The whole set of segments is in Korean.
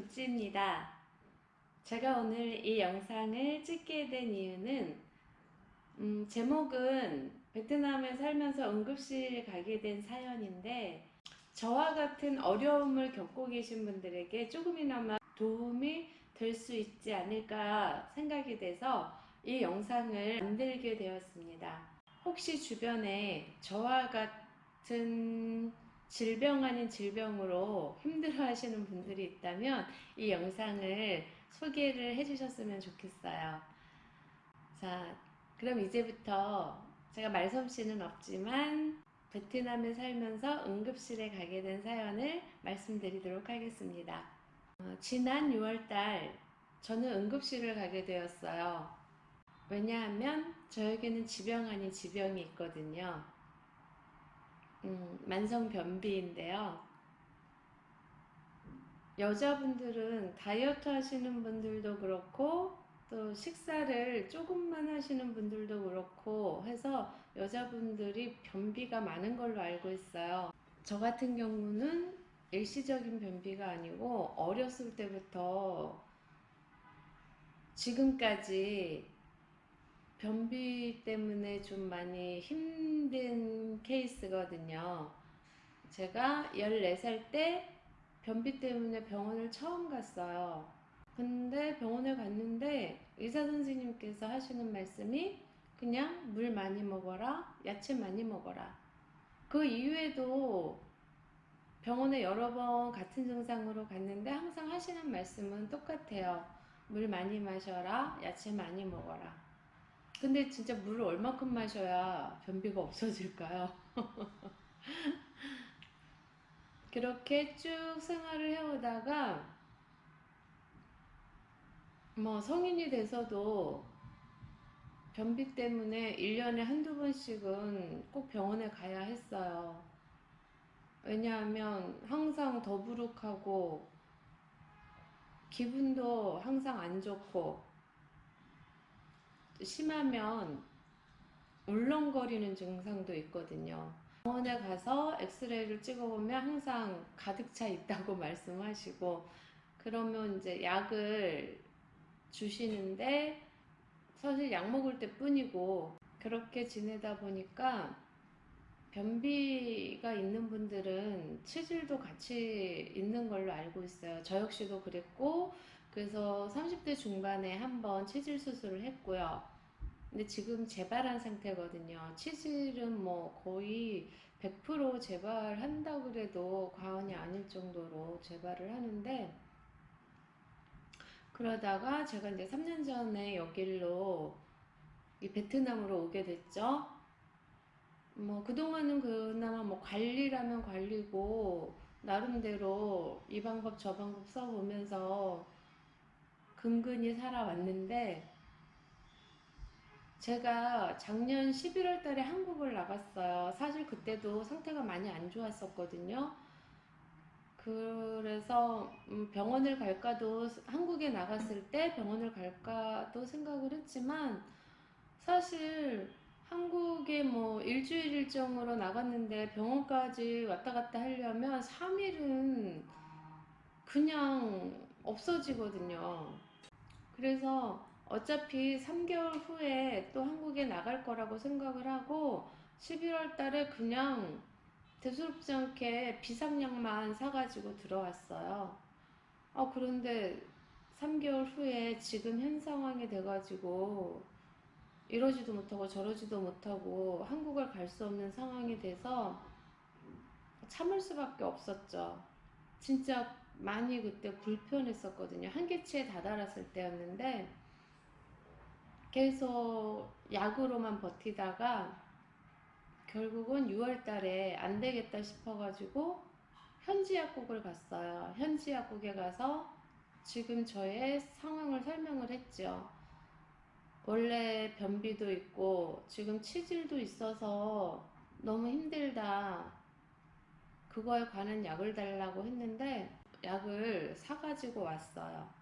구찌입니다. 제가 오늘 이 영상을 찍게 된 이유는 음, 제목은 베트남에 살면서 응급실 가게 된 사연인데 저와 같은 어려움을 겪고 계신 분들에게 조금이나마 도움이 될 수 있지 않을까 생각이 돼서 이 영상을 만들게 되었습니다. 혹시 주변에 저와 같은 질병 아닌 질병으로 힘들어 하시는 분들이 있다면 이 영상을 소개를 해주셨으면 좋겠어요. 자, 그럼 이제부터 제가 말솜씨는 없지만 베트남에 살면서 응급실에 가게 된 사연을 말씀드리도록 하겠습니다. 어, 지난 6월달 저는 응급실을 가게 되었어요. 왜냐하면 저에게는 지병 아닌 지병이 있거든요. 음, 만성 변비인데요. 여자분들은 다이어트 하시는 분들도 그렇고 또 식사를 조금만 하시는 분들도 그렇고 해서 여자분들이 변비가 많은 걸로 알고 있어요. 저 같은 경우는 일시적인 변비가 아니고 어렸을 때부터 지금까지 변비 때문에 좀 많이 힘든 케이스거든요. 제가 14살 때 변비 때문에 병원을 처음 갔어요. 근데 병원에 갔는데 의사 선생님께서 하시는 말씀이 그냥 물 많이 먹어라, 야채 많이 먹어라. 그 이후에도 병원에 여러 번 같은 증상으로 갔는데 항상 하시는 말씀은 똑같아요. 물 많이 마셔라, 야채 많이 먹어라. 근데 진짜 물을 얼마큼 마셔야 변비가 없어질까요? 그렇게 쭉 생활을 해오다가 뭐 성인이 돼서도 변비 때문에 1년에 한두 번씩은 꼭 병원에 가야 했어요. 왜냐하면 항상 더부룩하고 기분도 항상 안 좋고 심하면 울렁거리는 증상도 있거든요. 병원에 가서 엑스레이를 찍어보면 항상 가득 차 있다고 말씀하시고 그러면 이제 약을 주시는데 사실 약 먹을 때 뿐이고 그렇게 지내다 보니까 변비가 있는 분들은 체질도 같이 있는 걸로 알고 있어요. 저 역시도 그랬고 그래서 30대 중반에 한번 체질 수술을 했고요. 근데 지금 재발한 상태거든요. 치질은 뭐 거의 100% 재발한다고 그래도 과언이 아닐 정도로 재발을 하는데 그러다가 제가 이제 3년 전에 여기로 이 베트남으로 오게 됐죠. 뭐 그동안은 그나마 뭐 관리라면 관리고 나름대로 이 방법 저 방법 써보면서 근근히 살아왔는데 제가 작년 11월 달에 한국을 나갔어요. 사실 그때도 상태가 많이 안 좋았었거든요. 그래서 음, 병원을 갈까도 한국에 나갔을 때 병원을 갈까도 생각을 했지만 사실 한국에 뭐 일주일 일정으로 나갔는데 병원까지 왔다 갔다 하려면 3일은 그냥 없어지거든요. 그래서 어차피 3개월 후에 또 한국에 나갈 거라고 생각을 하고 11월 달에 그냥 대수롭지 않게 비상약만 사가지고 들어왔어요. 어, 그런데 3개월 후에 지금 현 상황이 돼가지고 이러지도 못하고 저러지도 못하고 한국을 갈 수 없는 상황이 돼서 참을 수밖에 없었죠. 진짜 많이 그때 불편했었거든요. 한계치에 다다랐을 때였는데 계속 약으로만 버티다가 결국은 6월 달에 안 되겠다 싶어가지고 현지 약국을 갔어요. 현지 약국에 가서 지금 저의 상황을 설명을 했죠. 원래 변비도 있고 지금 치질도 있어서 너무 힘들다. 그거에 관한 약을 달라고 했는데 약을 사가지고 왔어요.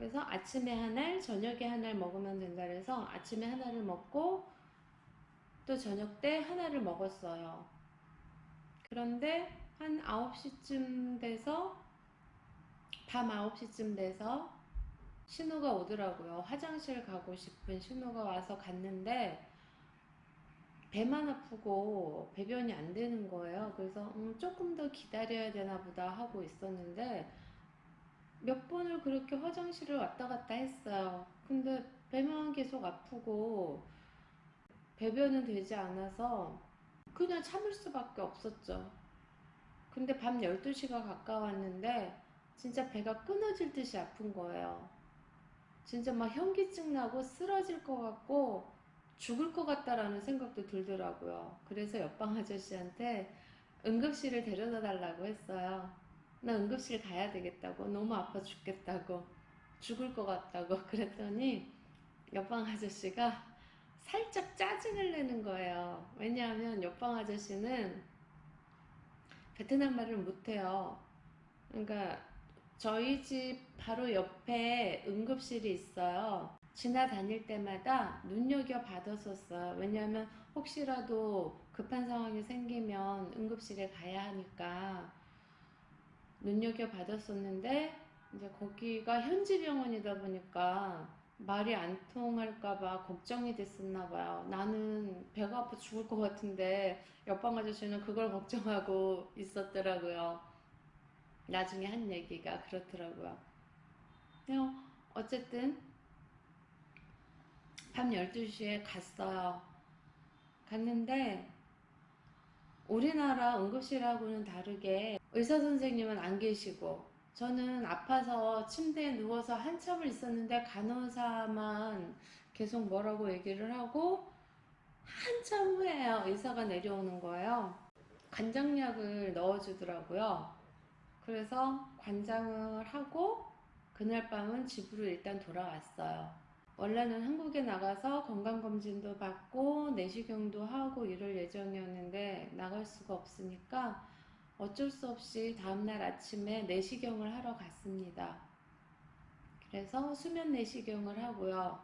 그래서 아침에 하나를 저녁에 하나를 먹으면 된다 그래서 아침에 하나를 먹고 또 저녁 때 하나를 먹었어요. 그런데 한 9시쯤 돼서 밤 9시쯤 돼서 신호가 오더라고요. 화장실 가고 싶은 신호가 와서 갔는데 배만 아프고 배변이 안 되는 거예요. 그래서 음, 조금 더 기다려야 되나 보다 하고 있었는데 몇 번을 그렇게 화장실을 왔다 갔다 했어요. 근데 배만 계속 아프고 배변은 되지 않아서 그냥 참을 수밖에 없었죠. 근데 밤 12시가 가까웠는데 진짜 배가 끊어질 듯이 아픈 거예요. 진짜 막 현기증 나고 쓰러질 것 같고 죽을 것 같다라는 생각도 들더라고요. 그래서 옆방 아저씨한테 응급실을 데려다 달라고 했어요. 나 응급실 가야 되겠다고. 너무 아파 죽겠다고. 죽을 것 같다고. 그랬더니 옆방 아저씨가 살짝 짜증을 내는 거예요. 왜냐하면 옆방 아저씨는 베트남 말을 못해요. 그러니까 저희 집 바로 옆에 응급실이 있어요. 지나다닐 때마다 눈여겨 받았었어요. 왜냐하면 혹시라도 급한 상황이 생기면 응급실에 가야 하니까 눈여겨 받았었는데 이제 거기가 현지 병원이다 보니까 말이 안 통할까봐 걱정이 됐었나 봐요. 나는 배가 아파 죽을 것 같은데 옆방 아저씨는 그걸 걱정하고 있었더라고요. 나중에 한 얘기가 그렇더라고요. 어쨌든 밤 12시에 갔어요. 갔는데 우리나라 응급실하고는 다르게 의사 선생님은 안 계시고 저는 아파서 침대에 누워서 한참을 있었는데 간호사만 계속 뭐라고 얘기를 하고 한참 후에요 의사가 내려오는 거예요. 관장약을 넣어주더라고요. 그래서 관장을 하고 그날 밤은 집으로 일단 돌아왔어요. 원래는 한국에 나가서 건강검진도 받고 내시경도 하고 이럴 예정이었는데 나갈 수가 없으니까 어쩔 수 없이 다음날 아침에 내시경을 하러 갔습니다. 그래서 수면 내시경을 하고요.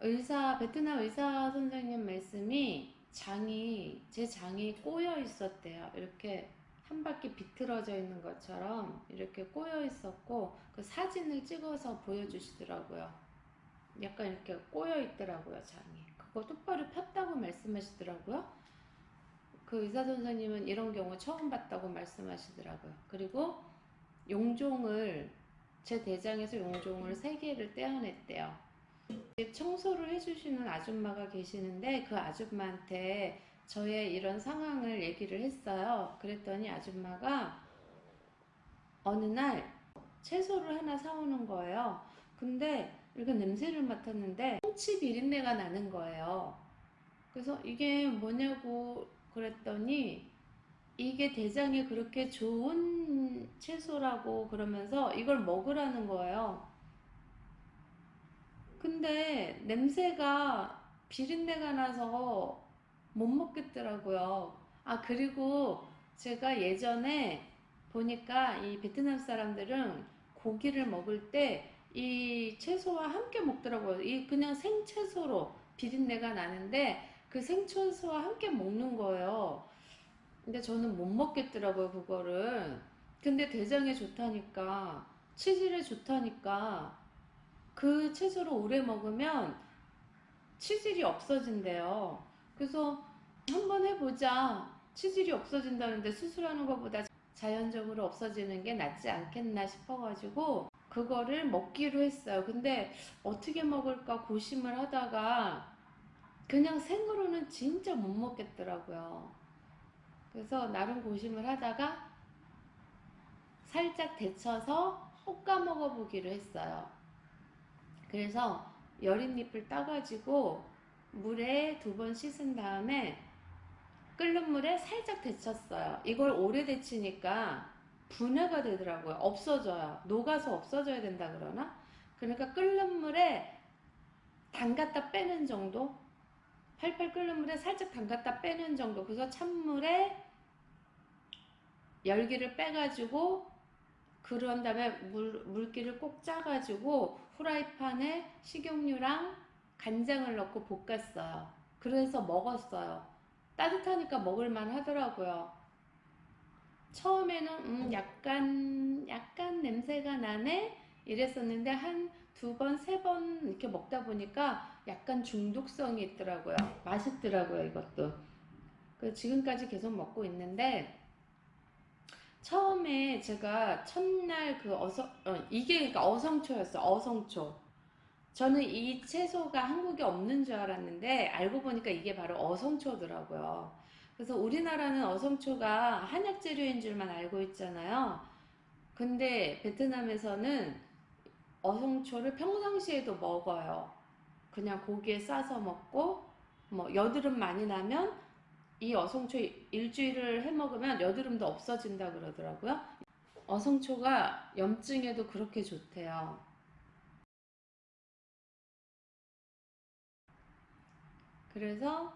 의사, 베트남 의사 선생님 말씀이 장이, 제 장이 꼬여 있었대요. 이렇게 한 바퀴 비틀어져 있는 것처럼 이렇게 꼬여 있었고 그 사진을 찍어서 보여주시더라고요. 약간 이렇게 꼬여 있더라고요, 장이. 그거 똑바로 폈다고 말씀하시더라고요. 그 의사 선생님은 이런 경우 처음 봤다고 말씀하시더라고요. 그리고 용종을 제 대장에서 용종을 세 개를 떼어냈대요. 청소를 해주시는 아줌마가 계시는데 그 아줌마한테 저의 이런 상황을 얘기를 했어요. 그랬더니 아줌마가 어느 날 채소를 하나 사오는 거예요. 근데 이렇게 냄새를 맡았는데 홍치 비린내가 나는 거예요. 그래서 이게 뭐냐고 그랬더니 이게 대장에 그렇게 좋은 채소라고 그러면서 이걸 먹으라는 거예요. 근데 냄새가 비린내가 나서 못 먹겠더라고요. 아, 그리고 제가 예전에 보니까 이 베트남 사람들은 고기를 먹을 때 이 채소와 함께 먹더라고요. 이 그냥 생채소로 비린내가 나는데 그 생채소와 함께 먹는 거예요. 근데 저는 못 먹겠더라고요, 그거를. 근데 대장에 좋다니까, 치질에 좋다니까, 그 채소를 오래 먹으면 치질이 없어진대요. 그래서 한번 해보자. 치질이 없어진다는데 수술하는 것보다 자연적으로 없어지는 게 낫지 않겠나 싶어가지고 그거를 먹기로 했어요. 근데 어떻게 먹을까 고심을 하다가 그냥 생으로는 진짜 못 먹겠더라고요. 그래서 나름 고심을 하다가 살짝 데쳐서 볶아 먹어보기로 했어요. 그래서 여린 잎을 따가지고 물에 두 번 씻은 다음에 끓는 물에 살짝 데쳤어요. 이걸 오래 데치니까 분해가 되더라고요. 없어져요. 녹아서 없어져야 된다 그러나? 그러니까 끓는 물에 담갔다 빼는 정도? 팔팔 끓는 물에 살짝 담갔다 빼는 정도. 그래서 찬물에 열기를 빼가지고 그런 다음에 물, 물기를 꼭 짜가지고 후라이팬에 식용유랑 간장을 넣고 볶았어요. 그래서 먹었어요. 따뜻하니까 먹을만 하더라고요. 처음에는 음 약간 약간 냄새가 나네 이랬었는데 한 두 번, 세 번 이렇게 먹다 보니까 약간 중독성이 있더라고요. 맛있더라고요, 이것도. 그 지금까지 계속 먹고 있는데 처음에 제가 첫날 그 어성 어, 이게 그러니까 어성초였어. 어성초. 저는 이 채소가 한국에 없는 줄 알았는데 알고 보니까 이게 바로 어성초더라고요. 그래서 우리나라는 어성초가 한약 재료인 줄만 알고 있잖아요. 근데 베트남에서는 어성초를 평상시에도 먹어요. 그냥 고기에 싸서 먹고 뭐 여드름 많이 나면 이 어성초 일주일을 해 먹으면 여드름도 없어진다 그러더라고요. 어성초가 염증에도 그렇게 좋대요. 그래서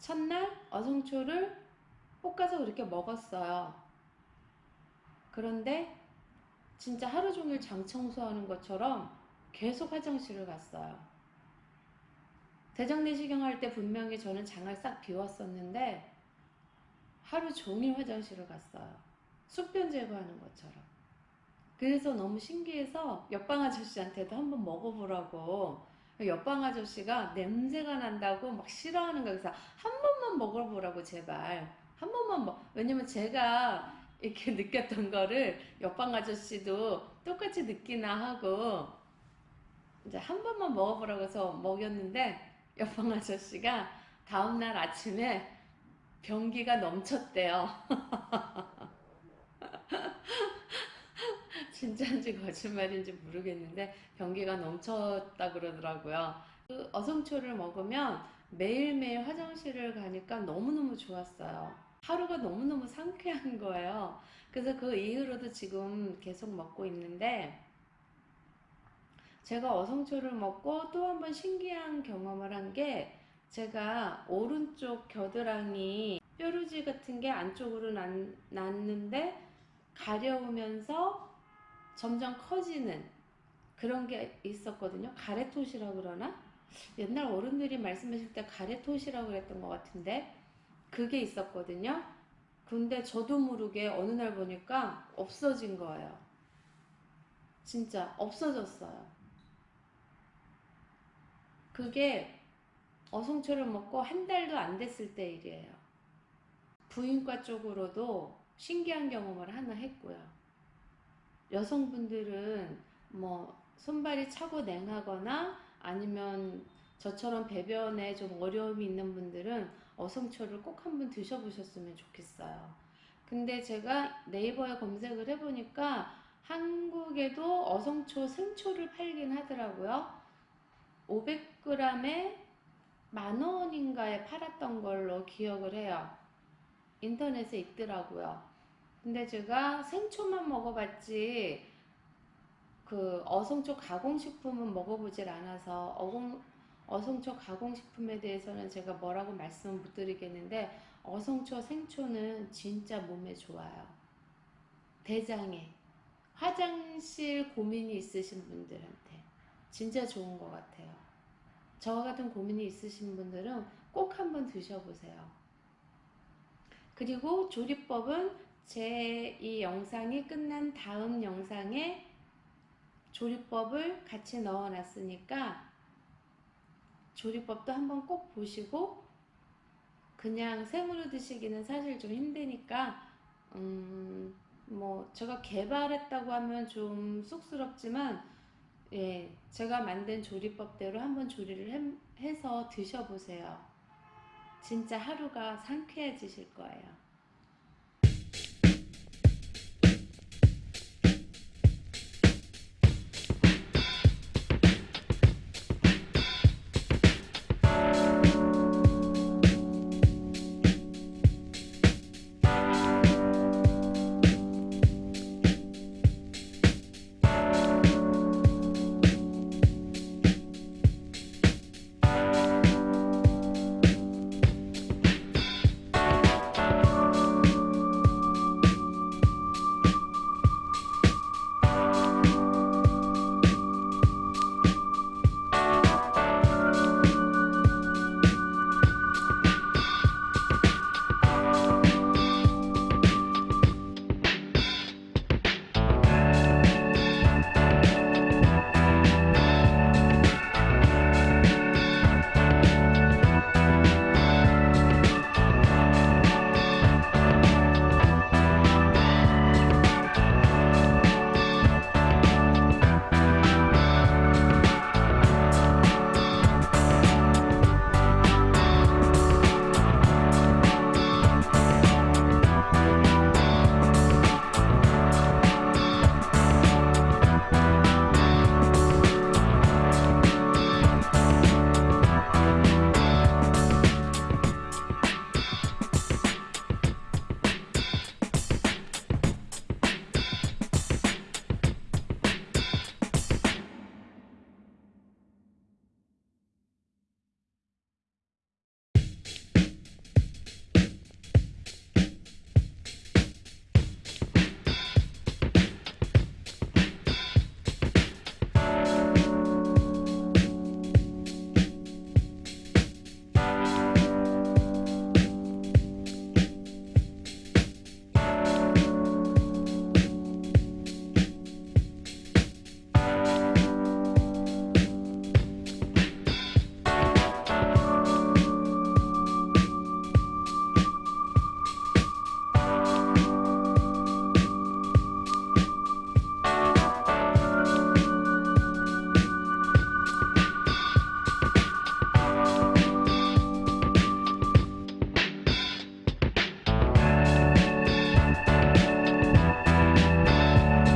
첫날 어성초를 볶아서 그렇게 먹었어요. 그런데 진짜 하루 종일 장 청소하는 것처럼 계속 화장실을 갔어요. 대장내시경 할 때 분명히 저는 장을 싹 비웠었는데 하루 종일 화장실을 갔어요. 숙변 제거하는 것처럼. 그래서 너무 신기해서 옆방 아저씨한테도 한번 먹어보라고 옆방 아저씨가 냄새가 난다고 막 싫어하는 거예요. 그래서 한 번만 먹어보라고 제발 한 번만 먹 왜냐면 제가 이렇게 느꼈던 거를 옆방 아저씨도 똑같이 느끼나 하고 이제 한 번만 먹어보라고 해서 먹였는데 옆방 아저씨가 다음날 아침에 변기가 넘쳤대요. 진짜인지 거짓말인지 모르겠는데 변기가 넘쳤다 그러더라고요. 그 어성초를 먹으면 매일매일 화장실을 가니까 너무너무 좋았어요. 하루가 너무너무 상쾌한 거예요. 그래서 그 이후로도 지금 계속 먹고 있는데 제가 어성초를 먹고 또 한 번 신기한 경험을 한 게 제가 오른쪽 겨드랑이 뾰루지 같은 게 안쪽으로 났, 났는데 가려우면서 점점 커지는 그런 게 있었거든요. 가래토시라고 그러나? 옛날 어른들이 말씀하실 때 가래토시라고 그랬던 것 같은데 그게 있었거든요. 근데 저도 모르게 어느 날 보니까 없어진 거예요. 진짜 없어졌어요. 그게 어성초를 먹고 한 달도 안 됐을 때 일이에요. 부인과 쪽으로도 신기한 경험을 하나 했고요. 여성분들은 뭐 손발이 차고 냉하거나 아니면 저처럼 배변에 좀 어려움이 있는 분들은 어성초를 꼭 한번 드셔보셨으면 좋겠어요. 근데 제가 네이버에 검색을 해보니까 한국에도 어성초 생초를 팔긴 하더라고요. 500g에 만원인가에 팔았던 걸로 기억을 해요. 인터넷에 있더라고요. 근데 제가 생초만 먹어봤지 그 어성초 가공식품은 먹어보질 않아서 어공, 어성초 가공식품에 대해서는 제가 뭐라고 말씀을 못 드리겠는데 어성초 생초는 진짜 몸에 좋아요. 대장에 화장실 고민이 있으신 분들한테 진짜 좋은 것 같아요. 저와 같은 고민이 있으신 분들은 꼭 한번 드셔보세요. 그리고 조리법은 제 이 영상이 끝난 다음 영상에 조리법을 같이 넣어 놨으니까 조리법도 한번 꼭 보시고 그냥 생으로 드시기는 사실 좀 힘드니까 음, 뭐 제가 개발했다고 하면 좀 쑥스럽지만 예, 제가 만든 조리법대로 한번 조리를 해, 서 드셔보세요. 진짜 하루가 상쾌해지실 거예요.